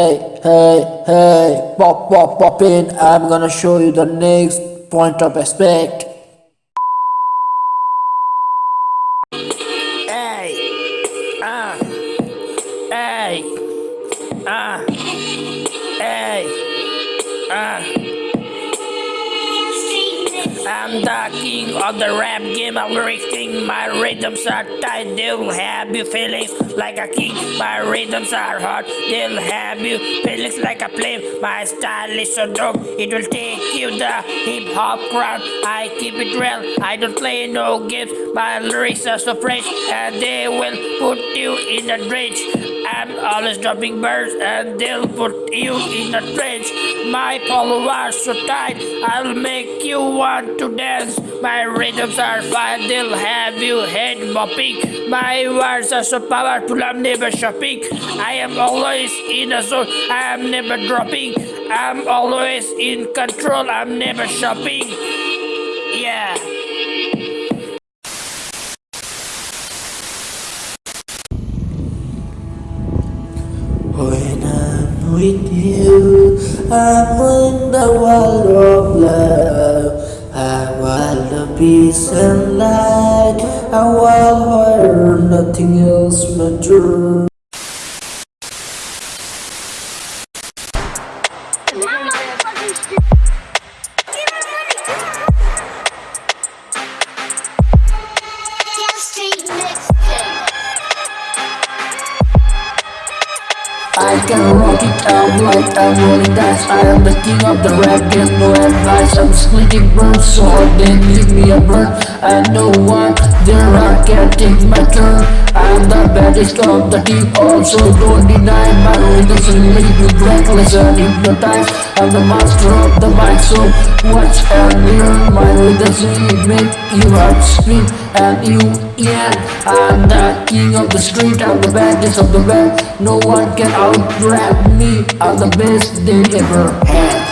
Hey, hey, hey, pop, pop, pop in. I'm gonna show you the next point of respect. Hey, ah, hey, ah, hey, ah. I'm the king of the rap game. I'm racing. My rhythms are tight. They'll have you feeling like a king. My rhythms are hot. They'll have you feeling like a flame. My style is so dope. It will take you the hip hop crowd. I keep it real. I don't play no games. My lyrics are so fresh, and they will put you in a drench. I'm always dropping birds and they'll put you in a trench. My followers so tight, I'll make you want to dance. My rhythms are fine, they'll have you head bopping. My words are so powerful, I'm never shopping. I am always in a zone, I am never dropping. I'm always in control, I'm never shopping. Yeah. With you, I'm in the world of love. I want the peace and light. I want where nothing else matters. I can rock it out like I'm rolling dice I am the king of the rap game, no advice. I'm splitting birds so hard they give me a burn. I know what there I can take my turn. I'm the baddest of the team also don't deny my rhythms will make you breathless and hypnotized. I'm the master of the mic so watch and learn my rhythms will heart speed and you yeah I'm the king of the street I'm the baddest of the band. No one can out rap me I'm the best they ever had